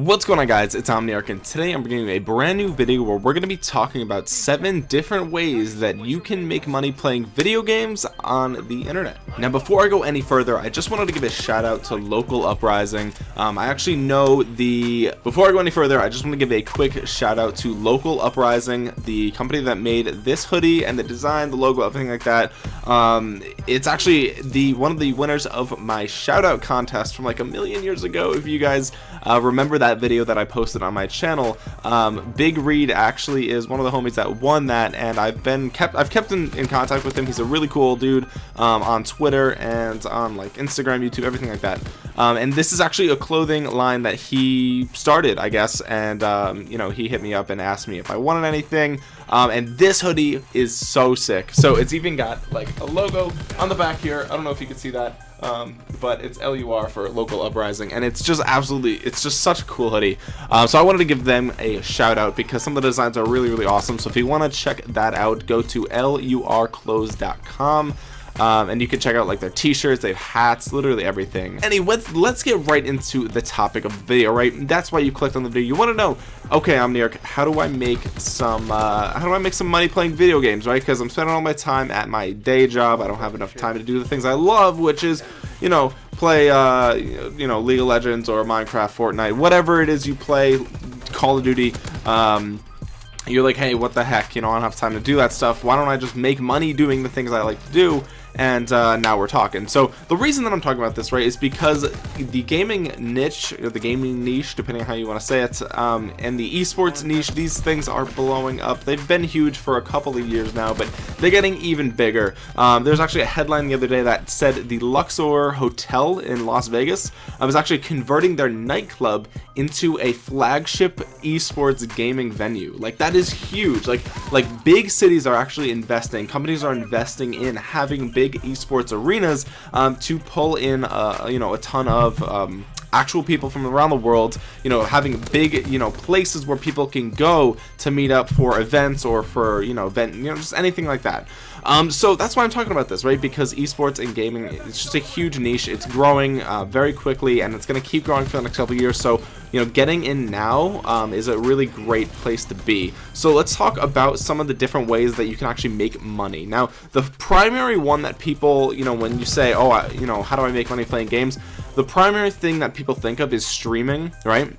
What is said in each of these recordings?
What's going on guys, it's Omniarch and today I'm bringing you a brand new video where we're going to be talking about 7 different ways that you can make money playing video games on the internet. Now before I go any further, I just wanted to give a shout out to Local Uprising. Um, I actually know the, before I go any further, I just want to give a quick shout out to Local Uprising, the company that made this hoodie and the design, the logo, everything like that. Um, it's actually the one of the winners of my shout out contest from like a million years ago if you guys uh, remember that video that I posted on my channel. Um, Big Reed actually is one of the homies that won that and I've been kept I've kept in, in contact with him. He's a really cool dude um, on Twitter and on like Instagram YouTube everything like that. Um, and this is actually a clothing line that he started I guess and um, you know he hit me up and asked me if I wanted anything um, and this hoodie is so sick. So it's even got like a logo on the back here. I don't know if you can see that um, but it's LUR for local uprising and it's just absolutely it's just such a cool hoodie. Uh, so I wanted to give them a shout out because some of the designs are really really awesome. So if you want to check that out go to lurclothes.com um, and you can check out like their t-shirts they have hats literally everything. Anyway let's, let's get right into the topic of the video right? That's why you clicked on the video. You want to know okay Omniarch how do I make some uh, how do I make some money playing video games right? Because I'm spending all my time at my day job I don't have enough time to do the things I love which is you know play uh, you know League of Legends or Minecraft Fortnite whatever it is you play Call of Duty um, you're like hey what the heck you know I don't have time to do that stuff. Why don't I just make money doing the things I like to do and uh, now we're talking. So the reason that I'm talking about this right is because the gaming niche or the gaming niche depending on how you want to say it um, and the esports niche these things are blowing up. They've been huge for a couple of years now but they're getting even bigger. Um, there's actually a headline the other day that said the Luxor Hotel in Las Vegas I was actually converting their nightclub into a flagship esports gaming venue. Like that is huge. Like like big cities are actually investing companies are investing in having big big esports arenas um, to pull in uh, you know a ton of um, actual people from around the world you know having big you know places where people can go to meet up for events or for you know event you know just anything like that um, so that's why I'm talking about this right? Because esports and gaming it's just a huge niche. It's growing uh, very quickly and it's gonna keep growing for the next couple years. So you know getting in now um, is a really great place to be. So let's talk about some of the different ways that you can actually make money. Now the primary one that people you know when you say oh I, you know how do I make money playing games? The primary thing that people think of is streaming right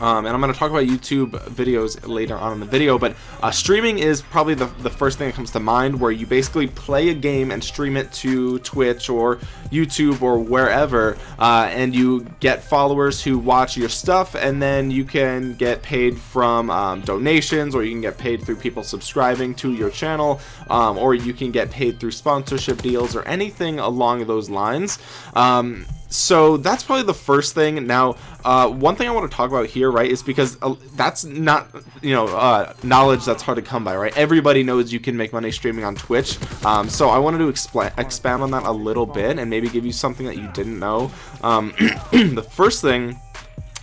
um, and I'm going to talk about YouTube videos later on in the video but uh, streaming is probably the, the first thing that comes to mind where you basically play a game and stream it to Twitch or YouTube or wherever uh, and you get followers who watch your stuff and then you can get paid from um, donations or you can get paid through people subscribing to your channel um, or you can get paid through sponsorship deals or anything along those lines. Um, so that's probably the first thing. Now uh, one thing I want to talk about here right is because uh, that's not you know uh, knowledge that's hard to come by right? Everybody knows you can make money streaming on Twitch. Um, so I wanted to expand expand on that a little bit and maybe give you something that you didn't know. Um, the first thing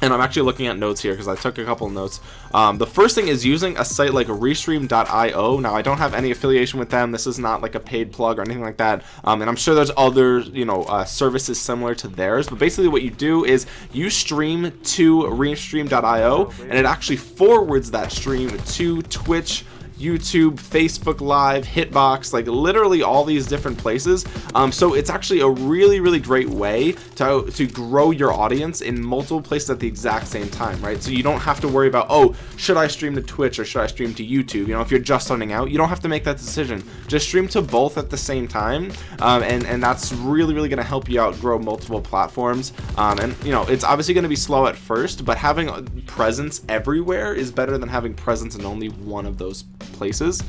and I'm actually looking at notes here because I took a couple notes. Um, the first thing is using a site like restream.io now I don't have any affiliation with them. This is not like a paid plug or anything like that. Um, and I'm sure there's other you know uh, services similar to theirs. But basically what you do is you stream to restream.io and it actually forwards that stream to Twitch YouTube, Facebook Live, Hitbox, like literally all these different places. Um, so it's actually a really, really great way to, to grow your audience in multiple places at the exact same time, right? So you don't have to worry about, oh, should I stream to Twitch or should I stream to YouTube? You know, if you're just starting out, you don't have to make that decision. Just stream to both at the same time. Um, and, and that's really, really going to help you out grow multiple platforms. Um, and, you know, it's obviously going to be slow at first, but having presence everywhere is better than having presence in only one of those places.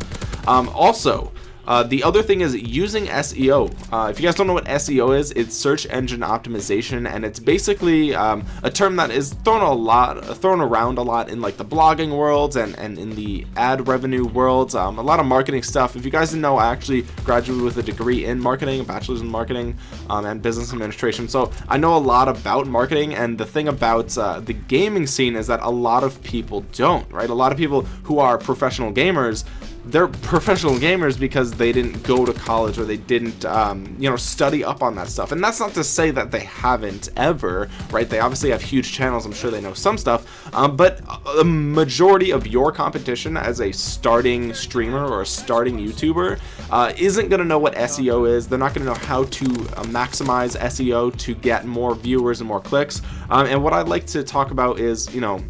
Um, also uh, the other thing is using SEO. Uh, if you guys don't know what SEO is, it's search engine optimization, and it's basically um, a term that is thrown a lot, thrown around a lot in like the blogging worlds and and in the ad revenue worlds. Um, a lot of marketing stuff. If you guys didn't know, I actually graduated with a degree in marketing, a bachelor's in marketing um, and business administration. So I know a lot about marketing, and the thing about uh, the gaming scene is that a lot of people don't. Right, a lot of people who are professional gamers they're professional gamers because they didn't go to college or they didn't um, you know study up on that stuff. And that's not to say that they haven't ever right? They obviously have huge channels. I'm sure they know some stuff. Um, but the majority of your competition as a starting streamer or a starting YouTuber uh, isn't going to know what SEO is. They're not going to know how to uh, maximize SEO to get more viewers and more clicks. Um, and what I'd like to talk about is you know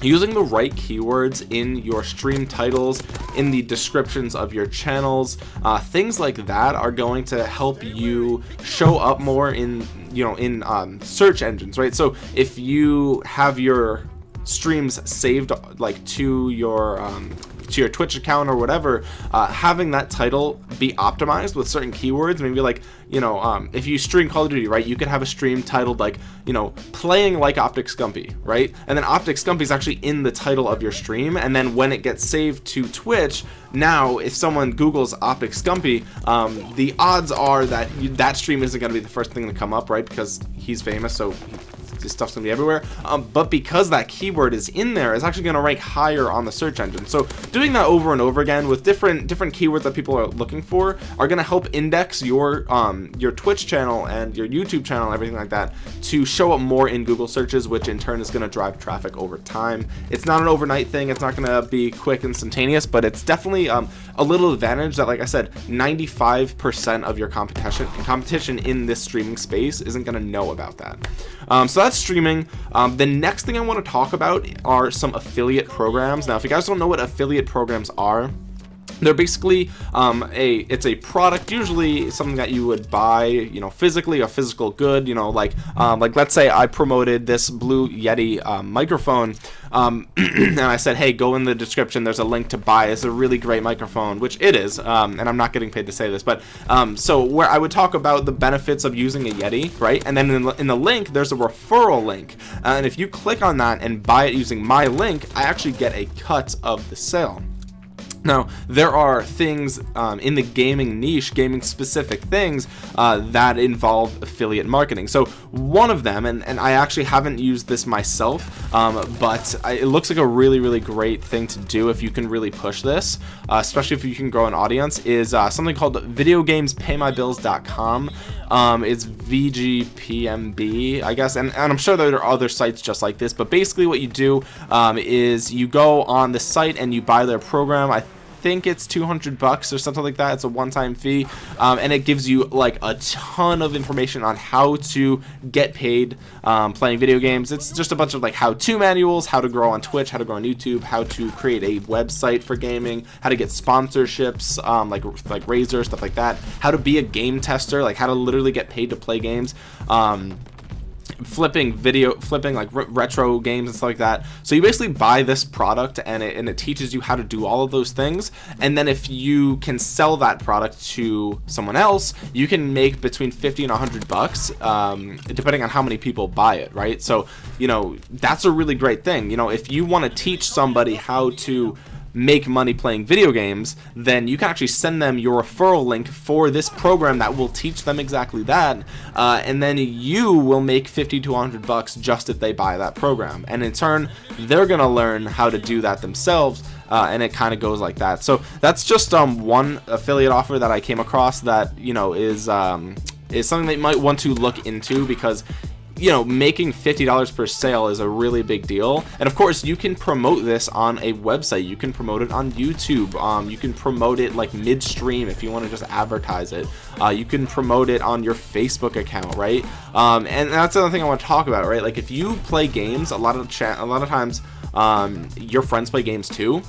using the right keywords in your stream titles in the descriptions of your channels uh, things like that are going to help you show up more in you know in um, search engines right? So if you have your streams saved like to your um, to your Twitch account or whatever, uh, having that title be optimized with certain keywords, maybe like, you know, um, if you stream Call of Duty, right, you could have a stream titled like, you know, playing like Optic Scumpy, right? And then Optic Scumpy is actually in the title of your stream. And then when it gets saved to Twitch, now if someone Googles Optic Scumpy, um, the odds are that you, that stream isn't going to be the first thing to come up, right? Because he's famous, so this stuff's gonna be everywhere. Um, but because that keyword is in there it's actually gonna rank higher on the search engine. So doing that over and over again with different different keywords that people are looking for are gonna help index your um your twitch channel and your youtube channel and everything like that to show up more in google searches which in turn is to drive traffic over time. It's not an overnight thing. It's not to be quick instantaneous but it's definitely um, a little advantage that like i said 95 percent of your competition competition in this streaming space isn't to know about that um, so that's streaming. Um, the next thing I want to talk about are some affiliate programs. Now if you guys don't know what affiliate programs are they're basically um, a it's a product usually something that you would buy you know physically a physical good you know like um, like let's say I promoted this blue Yeti um, microphone um, and I said hey go in the description. There's a link to buy it's a really great microphone which it is um, and I'm not getting paid to say this but um, so where I would talk about the benefits of using a Yeti right? And then in the, in the link there's a referral link. Uh, and if you click on that and buy it using my link I actually get a cut of the sale now, there are things um, in the gaming niche, gaming specific things uh, that involve affiliate marketing. So one of them, and, and I actually haven't used this myself, um, but I, it looks like a really, really great thing to do if you can really push this, uh, especially if you can grow an audience, is uh, something called videogamespaymybills.com. Um, it's VGPMB, I guess, and, and I'm sure there are other sites just like this, but basically what you do um, is you go on the site and you buy their program. I think it's 200 bucks or something like that. It's a one-time fee. Um, and it gives you like a ton of information on how to get paid um, playing video games. It's just a bunch of like how-to manuals how to grow on Twitch how to grow on YouTube how to create a website for gaming how to get sponsorships um, like like Razer stuff like that. How to be a game tester like how to literally get paid to play games. Um, flipping video flipping like re retro games and stuff like that. So you basically buy this product and it, and it teaches you how to do all of those things. And then if you can sell that product to someone else you can make between 50 and 100 bucks um, depending on how many people buy it right? So you know that's a really great thing. You know if you want to teach somebody how to make money playing video games, then you can actually send them your referral link for this program that will teach them exactly that, uh, and then you will make 50 to 100 bucks just if they buy that program. And in turn, they're gonna learn how to do that themselves. Uh, and it kind of goes like that. So that's just um, one affiliate offer that I came across that you know is um, is something that you might want to look into because you know making $50 per sale is a really big deal. And of course you can promote this on a website. You can promote it on YouTube. Um, you can promote it like midstream if you want to just advertise it. Uh, you can promote it on your Facebook account right? Um, and that's another thing I want to talk about right? Like if you play games a lot of a lot of times um, your friends play games too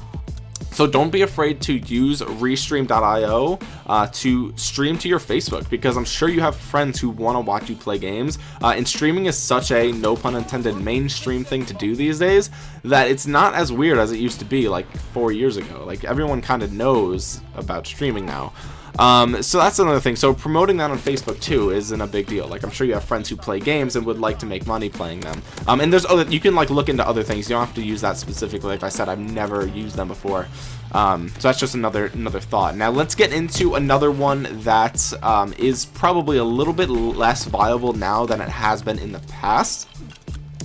so don't be afraid to use restream.io uh, to stream to your Facebook because I'm sure you have friends who want to watch you play games. Uh, and streaming is such a no pun intended mainstream thing to do these days that it's not as weird as it used to be like four years ago. Like everyone kind of knows about streaming now um, so that's another thing. So promoting that on Facebook too isn't a big deal. Like I'm sure you have friends who play games and would like to make money playing them. Um, and there's other, you can like look into other things. You don't have to use that specifically. Like I said, I've never used them before. Um, so that's just another another thought. Now let's get into another one that um, is probably a little bit less viable now than it has been in the past.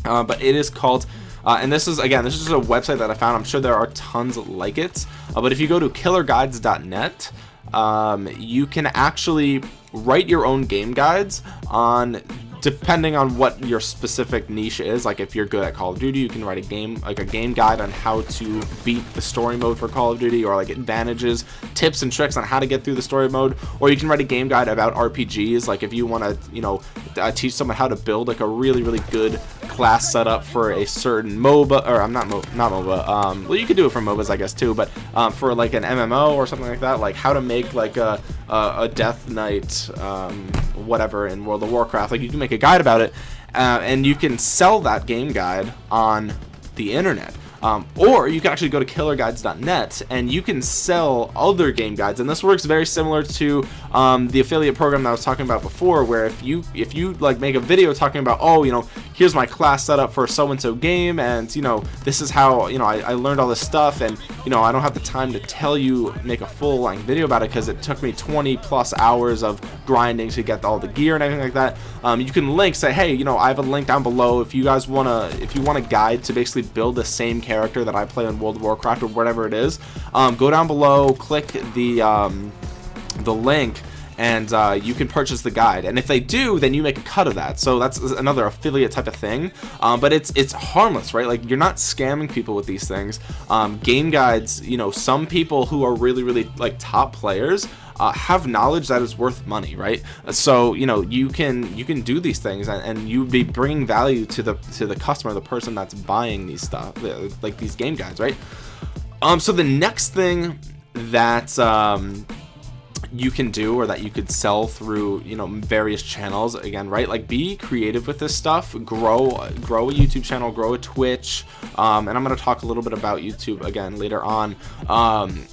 Uh, but it is called uh, and this is again this is a website that I found I'm sure there are tons like it uh, but if you go to killerguides.net um, you can actually write your own game guides on depending on what your specific niche is like if you're good at call of duty you can write a game like a game guide on how to beat the story mode for call of duty or like advantages tips and tricks on how to get through the story mode. Or you can write a game guide about rpgs like if you want to you know uh, teach someone how to build like a really really good class setup for a certain moba or i'm not Mo not moba um well you could do it for mobas i guess too but um, for like an mmo or something like that like how to make like a a, a death knight um, whatever in world of warcraft like you can make a guide about it uh, and you can sell that game guide on the internet um, or you can actually go to killerguides.net and you can sell other game guides. And this works very similar to um, the affiliate program that I was talking about before where if you if you like make a video talking about oh you know here's my class setup for so and so game and you know this is how you know I, I learned all this stuff and you know I don't have the time to tell you make a full length video about it because it took me 20 plus hours of grinding to get all the gear and everything like that. Um, you can link say hey you know I have a link down below if you guys want to if you want a guide to basically build the same character that I play in World of Warcraft or whatever it is um, go down below click the um, the link and uh, you can purchase the guide. And if they do then you make a cut of that. So that's another affiliate type of thing. Um, but it's it's harmless right? Like you're not scamming people with these things. Um, game guides you know some people who are really really like top players uh, have knowledge that is worth money right? So you know you can you can do these things and, and you be bringing value to the to the customer the person that's buying these stuff like these game guides right? Um so the next thing that um you can do or that you could sell through you know various channels again right like be creative with this stuff grow grow a youtube channel grow a twitch um, and i'm going to talk a little bit about youtube again later on. Um,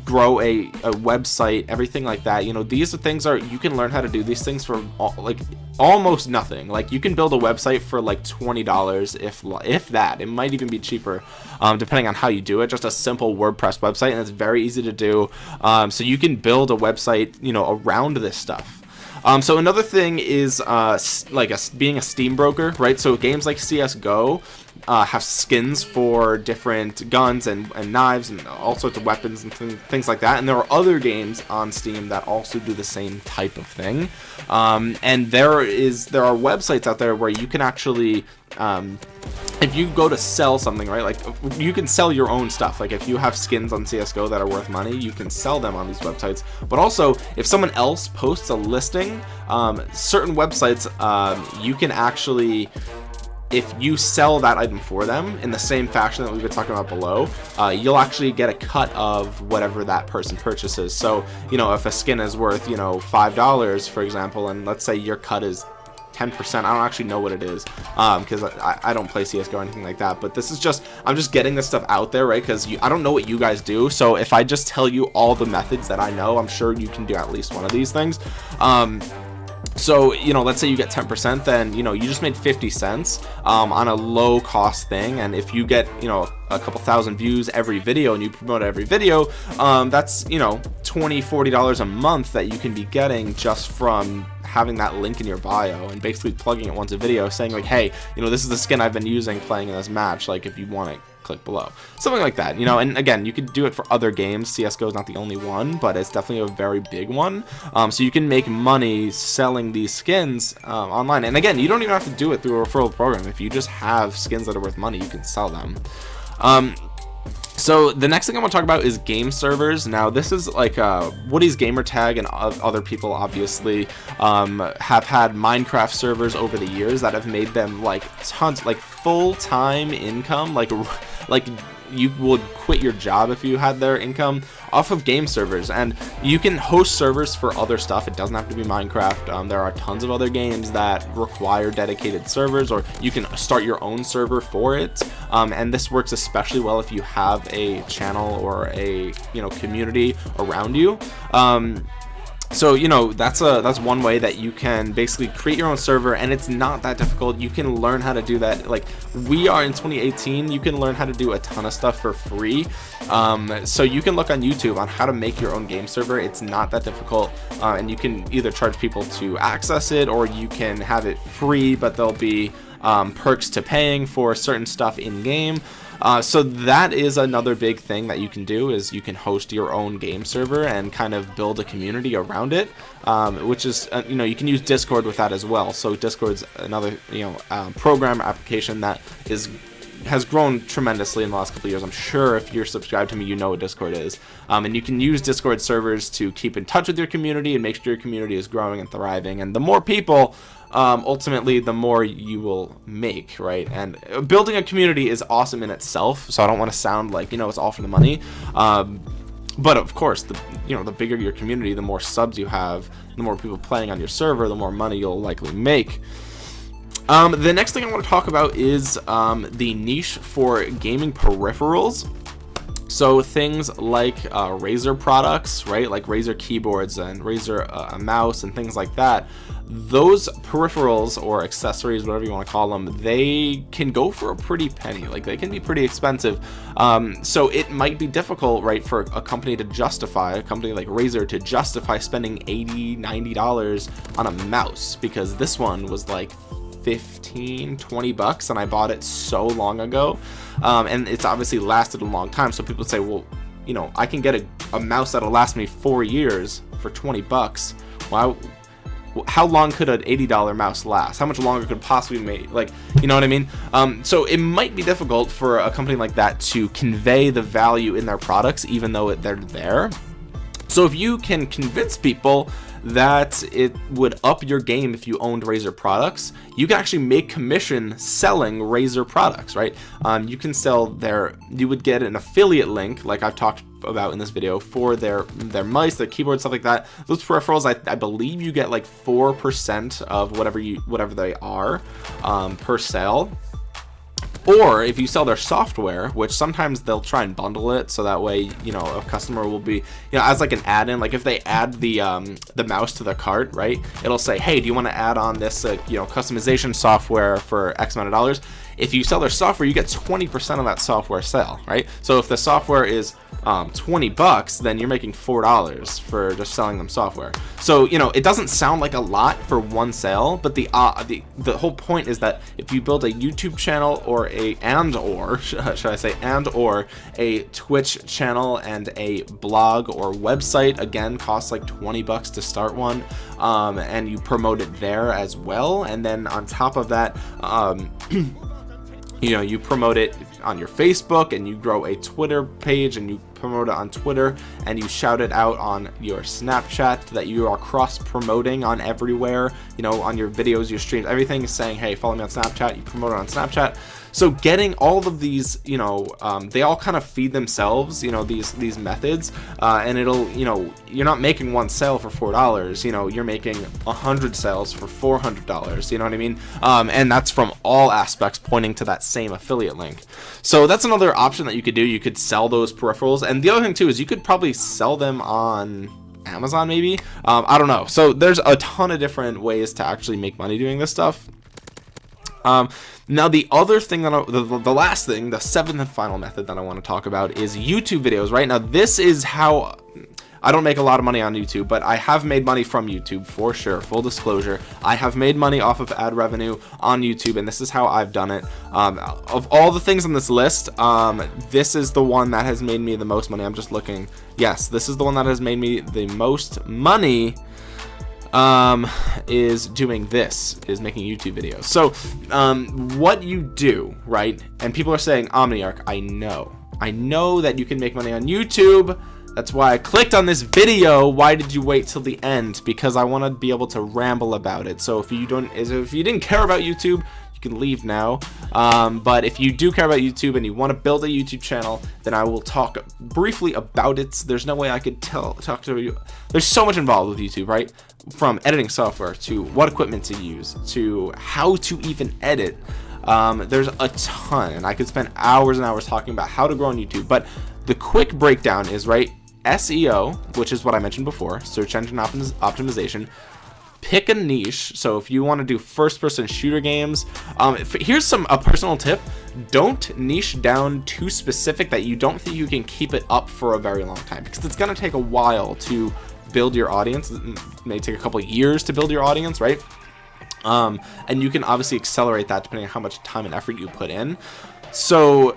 grow a, a website everything like that you know these are things are you can learn how to do these things for all, like almost nothing. Like you can build a website for like $20 if if that. It might even be cheaper um, depending on how you do it. Just a simple WordPress website and it's very easy to do. Um, so you can build a website you know around this stuff. Um, so another thing is uh, like a, being a Steam broker, right? So games like CS:GO uh, have skins for different guns and, and knives and all sorts of weapons and th things like that. And there are other games on Steam that also do the same type of thing. Um, and there is there are websites out there where you can actually um, if you go to sell something right like you can sell your own stuff like if you have skins on csgo that are worth money you can sell them on these websites but also if someone else posts a listing um, certain websites um, you can actually if you sell that item for them in the same fashion that we've been talking about below uh, you'll actually get a cut of whatever that person purchases. So you know if a skin is worth you know five dollars for example and let's say your cut is 10% I don't actually know what it is because um, I, I don't play CSGO or anything like that but this is just I'm just getting this stuff out there right? Because I don't know what you guys do so if I just tell you all the methods that I know I'm sure you can do at least one of these things. Um, so you know let's say you get 10% then you know you just made 50 cents um, on a low cost thing. And if you get you know a couple thousand views every video and you promote every video um, that's you know 20 40 dollars a month that you can be getting just from having that link in your bio and basically plugging it once a video saying like hey you know this is the skin I've been using playing in this match. Like if you want it click below. Something like that you know and again you could do it for other games. Csgo is not the only one but it's definitely a very big one. Um, so you can make money selling these skins um, online. And again you don't even have to do it through a referral program. If you just have skins that are worth money you can sell them. Um, so the next thing I want to talk about is game servers. Now this is like uh, Woody's Gamertag and other people obviously um, have had Minecraft servers over the years that have made them like tons, like full-time income, like like you would quit your job if you had their income off of game servers. And you can host servers for other stuff. It doesn't have to be minecraft. Um, there are tons of other games that require dedicated servers or you can start your own server for it. Um, and this works especially well if you have a channel or a you know community around you. Um, so you know that's a that's one way that you can basically create your own server and it's not that difficult. You can learn how to do that. Like we are in 2018 you can learn how to do a ton of stuff for free. Um, so you can look on youtube on how to make your own game server. It's not that difficult. Uh, and you can either charge people to access it or you can have it free but there'll be um, perks to paying for certain stuff in game uh, so that is another big thing that you can do is you can host your own game server and kind of build a community around it, um, which is uh, you know you can use Discord with that as well. So Discord's another you know um, program application that is has grown tremendously in the last couple years. I'm sure if you're subscribed to me, you know what Discord is. Um, and you can use Discord servers to keep in touch with your community and make sure your community is growing and thriving. And the more people, um, ultimately the more you will make, right? And building a community is awesome in itself, so I don't want to sound like, you know, it's all for the money. Um, but of course, the you know, the bigger your community, the more subs you have, the more people playing on your server, the more money you'll likely make. Um, the next thing I want to talk about is um, the niche for gaming peripherals. So things like uh, Razer products, right? Like Razer keyboards and Razer uh, mouse and things like that. Those peripherals or accessories, whatever you want to call them, they can go for a pretty penny. Like they can be pretty expensive. Um, so it might be difficult, right, for a company to justify, a company like Razer to justify spending $80, $90 on a mouse because this one was like 15 20 bucks and I bought it so long ago um, and it's obviously lasted a long time. So people say well you know I can get a, a mouse that'll last me four years for 20 bucks. Why how long could an $80 mouse last? How much longer could possibly make like you know what I mean? Um, so it might be difficult for a company like that to convey the value in their products even though they're there. So if you can convince people that it would up your game if you owned Razer products. You can actually make commission selling Razer products, right? Um, you can sell their, you would get an affiliate link, like I've talked about in this video, for their their mice, their keyboard, stuff like that. Those peripherals, I, I believe you get like four percent of whatever you whatever they are um, per sale or if you sell their software which sometimes they'll try and bundle it so that way you know a customer will be you know as like an add-in like if they add the um, the mouse to the cart right it'll say hey do you want to add on this uh, you know customization software for x amount of dollars if you sell their software you get 20% of that software sale right? So if the software is um, 20 bucks then you're making four dollars for just selling them software. So you know it doesn't sound like a lot for one sale but the uh, the the whole point is that if you build a YouTube channel or a and or should I say and or a Twitch channel and a blog or website again costs like 20 bucks to start one um, and you promote it there as well. And then on top of that um, you know you promote it on your Facebook and you grow a Twitter page and you promote it on Twitter and you shout it out on your Snapchat that you are cross promoting on everywhere you know on your videos your streams everything is saying hey follow me on Snapchat. You promote it on Snapchat so getting all of these you know um, they all kind of feed themselves you know these these methods uh, and it'll you know you're not making one sale for four dollars you know you're making a hundred sales for four hundred dollars you know what I mean? Um, and that's from all aspects pointing to that same affiliate link. So that's another option that you could do. You could sell those peripherals and the other thing too is you could probably sell them on Amazon maybe. Um, I don't know. So there's a ton of different ways to actually make money doing this stuff um, now the other thing that I, the, the last thing the seventh and final method that I want to talk about is YouTube videos right now this is how I don't make a lot of money on YouTube, but I have made money from YouTube for sure. Full disclosure, I have made money off of ad revenue on YouTube, and this is how I've done it. Um, of all the things on this list, um, this is the one that has made me the most money. I'm just looking. Yes, this is the one that has made me the most money um, is doing this, is making YouTube videos. So, um, what you do, right? And people are saying, Omniarch, I know. I know that you can make money on YouTube. That's why I clicked on this video. Why did you wait till the end? Because I want to be able to ramble about it. So if you don't, if you didn't care about YouTube, you can leave now. Um, but if you do care about YouTube and you want to build a YouTube channel, then I will talk briefly about it. There's no way I could tell talk to you. There's so much involved with YouTube, right? From editing software to what equipment to use to how to even edit. Um, there's a ton, and I could spend hours and hours talking about how to grow on YouTube. But the quick breakdown is right SEO, which is what I mentioned before, search engine optimization. Pick a niche. So if you want to do first-person shooter games, um, if, here's some a personal tip: don't niche down too specific that you don't think you can keep it up for a very long time because it's gonna take a while to build your audience. It may take a couple years to build your audience, right? um, and you can obviously accelerate that depending on how much time and effort you put in. So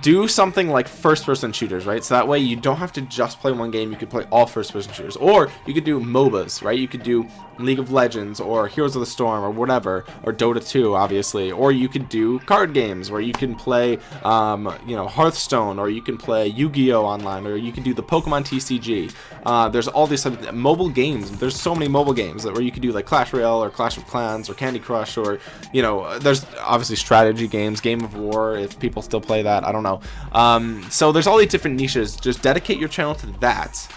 do something like first person shooters right? So that way you don't have to just play one game. You could play all first person shooters. Or you could do MOBAs right? You could do League of Legends or Heroes of the Storm or whatever or Dota 2 obviously or you could do card games where you can play um, you know Hearthstone or you can play Yu-Gi-Oh online or you can do the Pokemon TCG uh, there's all these mobile games there's so many mobile games that where you could do like Clash Royale or Clash of Clans or Candy Crush or you know there's obviously strategy games Game of War if people still play that I don't know. Um, so there's all these different niches. Just dedicate your channel to that.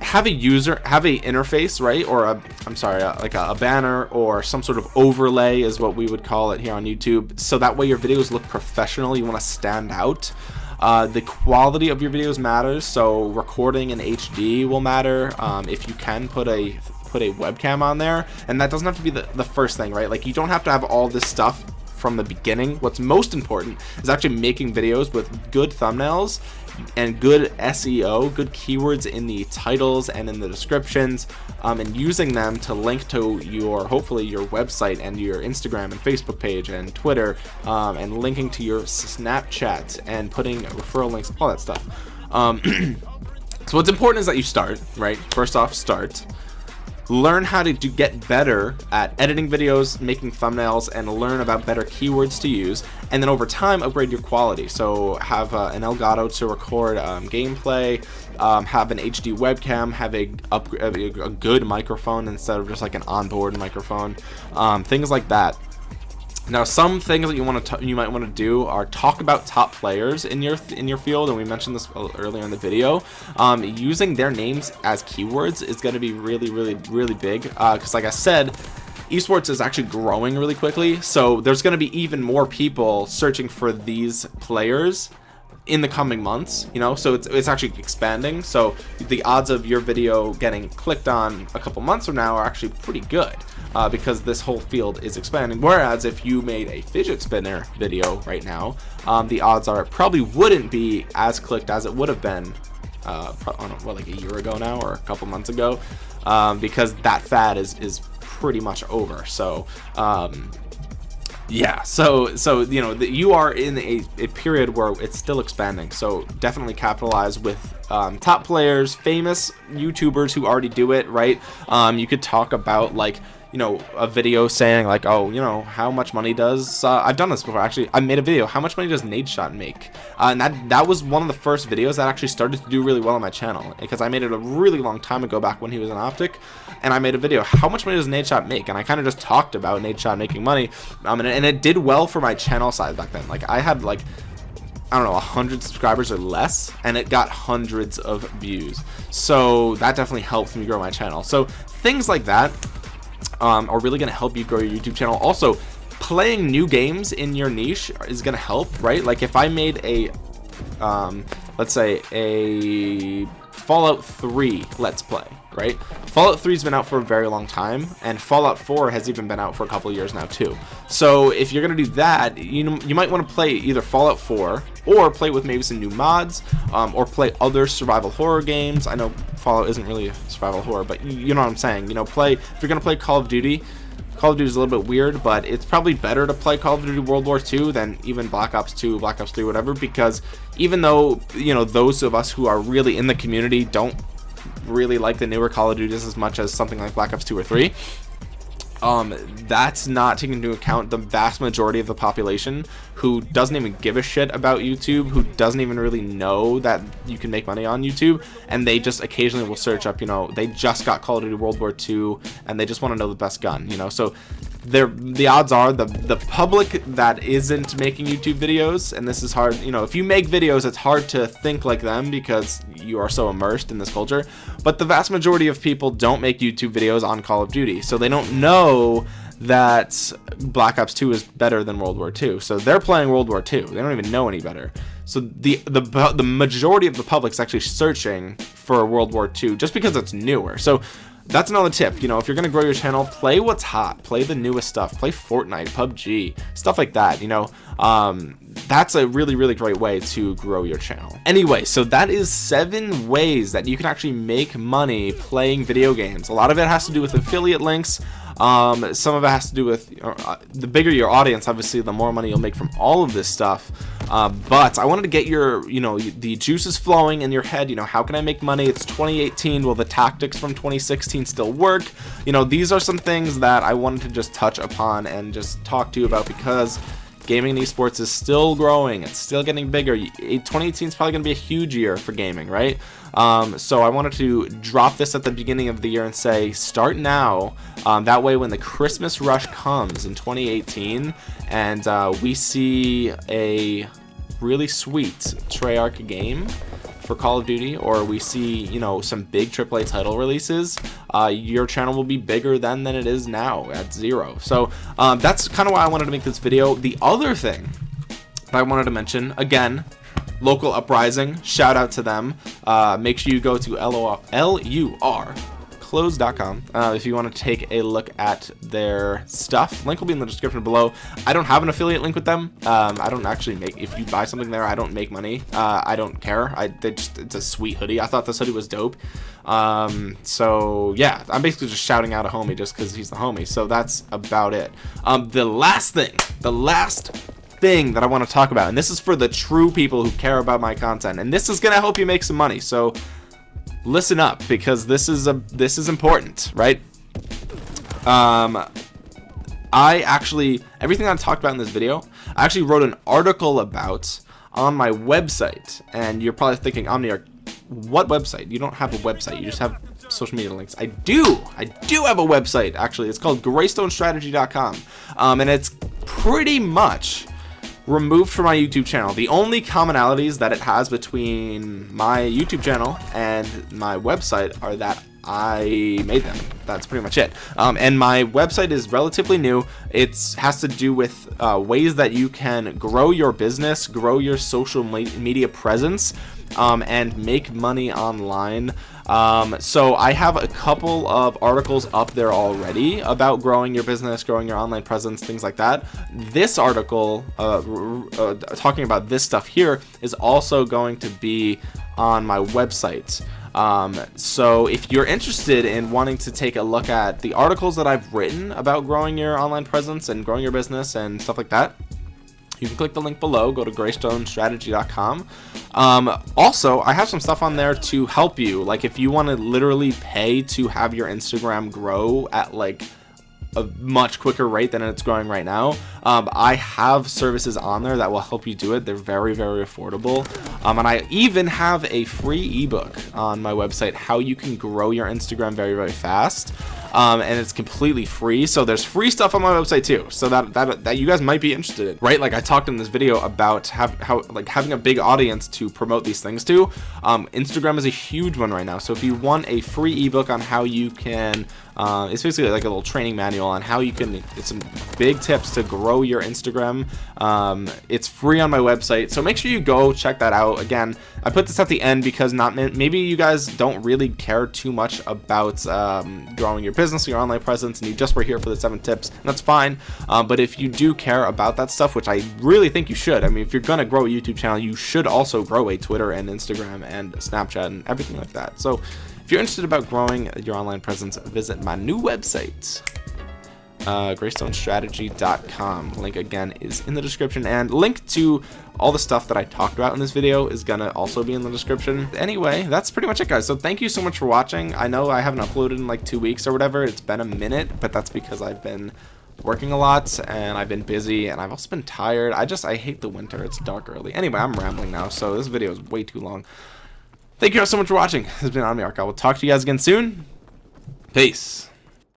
Have a user, have a interface, right? Or a, I'm sorry, a, like a, a banner or some sort of overlay is what we would call it here on YouTube. So that way your videos look professional. You want to stand out. Uh, the quality of your videos matters, so recording in HD will matter. Um, if you can put a put a webcam on there, and that doesn't have to be the, the first thing, right? Like you don't have to have all this stuff from the beginning. What's most important is actually making videos with good thumbnails and good SEO, good keywords in the titles and in the descriptions, um, and using them to link to your, hopefully your website and your Instagram and Facebook page and Twitter, um, and linking to your Snapchat and putting referral links, all that stuff. Um, so what's important is that you start, right? First off, start learn how to do, get better at editing videos, making thumbnails, and learn about better keywords to use. And then over time, upgrade your quality. So have uh, an Elgato to record um, gameplay, um, have an HD webcam, have a, a, a, good microphone instead of just like an onboard microphone, um, things like that. Now, some things that you want to you might want to do are talk about top players in your in your field, and we mentioned this earlier in the video. Um, using their names as keywords is going to be really, really, really big. Because, uh, like I said, esports is actually growing really quickly, so there's going to be even more people searching for these players in the coming months you know so it's, it's actually expanding. So the odds of your video getting clicked on a couple months from now are actually pretty good uh, because this whole field is expanding. Whereas if you made a fidget spinner video right now um, the odds are it probably wouldn't be as clicked as it would have been uh, know, what like a year ago now or a couple months ago um, because that fad is is pretty much over. So um, yeah so so you know the, you are in a, a period where it's still expanding so definitely capitalize with um, top players famous youtubers who already do it right? Um, you could talk about like you know a video saying like oh you know how much money does uh, I've done this before actually I made a video how much money does Nadeshot make uh, and that that was one of the first videos that actually started to do really well on my channel because I made it a really long time ago back when he was an optic and I made a video how much money does Nadeshot make and I kind of just talked about Nadeshot making money um, and, and it did well for my channel size back then like I had like I don't know, 100 subscribers or less, and it got hundreds of views. So that definitely helped me grow my channel. So things like that um, are really going to help you grow your YouTube channel. Also, playing new games in your niche is going to help, right? Like if I made a, um, let's say a Fallout 3 Let's Play, right? Fallout 3 has been out for a very long time, and Fallout 4 has even been out for a couple years now too. So if you're gonna do that, you you might want to play either Fallout 4 or play with maybe some new mods, um, or play other survival horror games. I know Fallout isn't really a survival horror, but you know what I'm saying. You know, play if you're gonna play Call of Duty. Call of Duty is a little bit weird, but it's probably better to play Call of Duty World War II than even Black Ops 2, Black Ops 3, whatever, because even though, you know, those of us who are really in the community don't really like the newer Call of Duties as much as something like Black Ops 2 or 3, um, that's not taking into account the vast majority of the population who doesn't even give a shit about YouTube, who doesn't even really know that you can make money on YouTube, and they just occasionally will search up, you know, they just got Call of Duty World War II, and they just want to know the best gun, you know, so there the odds are the the public that isn't making YouTube videos and this is hard you know if you make videos it's hard to think like them because you are so immersed in this culture but the vast majority of people don't make YouTube videos on Call of Duty so they don't know that Black Ops 2 is better than World War 2 so they're playing World War 2 they don't even know any better. So the the the majority of the public is actually searching for World War 2 just because it's newer so that's another tip you know if you're gonna grow your channel play what's hot play the newest stuff play Fortnite PUBG stuff like that you know? Um, that's a really really great way to grow your channel. Anyway so that is seven ways that you can actually make money playing video games. A lot of it has to do with affiliate links um, some of it has to do with uh, the bigger your audience obviously the more money you'll make from all of this stuff. Uh, but I wanted to get your you know the juices flowing in your head. You know how can I make money? It's 2018 will the tactics from 2016 still work? You know these are some things that I wanted to just touch upon and just talk to you about because gaming and esports is still growing it's still getting bigger. 2018 is probably going to be a huge year for gaming right? Um, so I wanted to drop this at the beginning of the year and say start now. Um, that way when the Christmas rush comes in 2018 and uh, we see a really sweet Treyarch game for Call of Duty or we see you know some big AAA title releases uh, your channel will be bigger then than it is now at zero. So um, that's kind of why I wanted to make this video. The other thing that I wanted to mention again local uprising shout out to them. Uh, make sure you go to L-U-R clothes.com uh, if you want to take a look at their stuff. Link will be in the description below. I don't have an affiliate link with them. Um, I don't actually make if you buy something there I don't make money. Uh, I don't care. I just it's a sweet hoodie. I thought this hoodie was dope. Um, so yeah I'm basically just shouting out a homie just because he's the homie. So that's about it. Um, the last thing the last thing that I want to talk about and this is for the true people who care about my content and this is gonna help you make some money. So listen up because this is a this is important right? Um I actually everything I talked about in this video I actually wrote an article about on my website and you're probably thinking Omniarch what website? You don't have a website you just have social media links. I do I do have a website actually. It's called greystonestrategy.com um, and it's pretty much removed from my YouTube channel. The only commonalities that it has between my YouTube channel and my website are that I made them. That's pretty much it. Um, and my website is relatively new. It has to do with uh, ways that you can grow your business, grow your social media presence, um, and make money online. Um, so I have a couple of articles up there already about growing your business, growing your online presence, things like that. This article, uh, uh, talking about this stuff here, is also going to be on my website. Um, so if you're interested in wanting to take a look at the articles that I've written about growing your online presence and growing your business and stuff like that, you can click the link below go to greystonestrategy.com um, also I have some stuff on there to help you. Like if you want to literally pay to have your Instagram grow at like a much quicker rate than it's growing right now um, I have services on there that will help you do it. They're very very affordable. Um, and I even have a free ebook on my website how you can grow your Instagram very very fast um, and it's completely free. So there's free stuff on my website too. So that, that, that you guys might be interested in, right? Like I talked in this video about have, how like having a big audience to promote these things to. Um, Instagram is a huge one right now. So if you want a free ebook on how you can, uh, it's basically like a little training manual on how you can, it's some big tips to grow your Instagram. Um, it's free on my website. So make sure you go check that out. Again, I put this at the end because not maybe you guys don't really care too much about um, growing your business, your online presence, and you just were here for the seven tips, that's fine. Uh, but if you do care about that stuff, which I really think you should, I mean, if you're gonna grow a YouTube channel, you should also grow a Twitter and Instagram and Snapchat and everything like that. So if you're interested about growing your online presence, visit my new website uh, greystonestrategy.com. Link again is in the description and link to all the stuff that I talked about in this video is gonna also be in the description. Anyway, that's pretty much it guys. So thank you so much for watching. I know I haven't uploaded in like two weeks or whatever. It's been a minute, but that's because I've been working a lot and I've been busy and I've also been tired. I just, I hate the winter. It's dark early. Anyway, I'm rambling now, so this video is way too long. Thank you guys so much for watching. This has been Omniarch. I will talk to you guys again soon. Peace.